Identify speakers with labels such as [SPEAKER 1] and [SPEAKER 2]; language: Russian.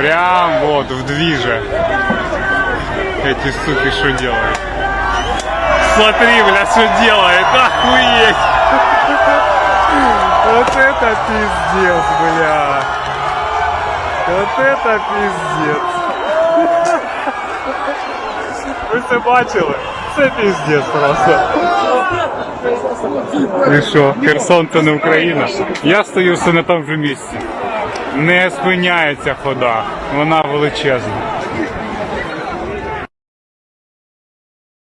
[SPEAKER 1] Прям вот в движе. Эти суки что делают? Смотри, бля, что делает. Охуеть. Вот это пиздец, бля. Вот это пиздец. Ви це бачили? Це пиздец просто. І що, Херсон це не Україна? Я стою все на тому же місці. Не спиняється хода, вона величезна.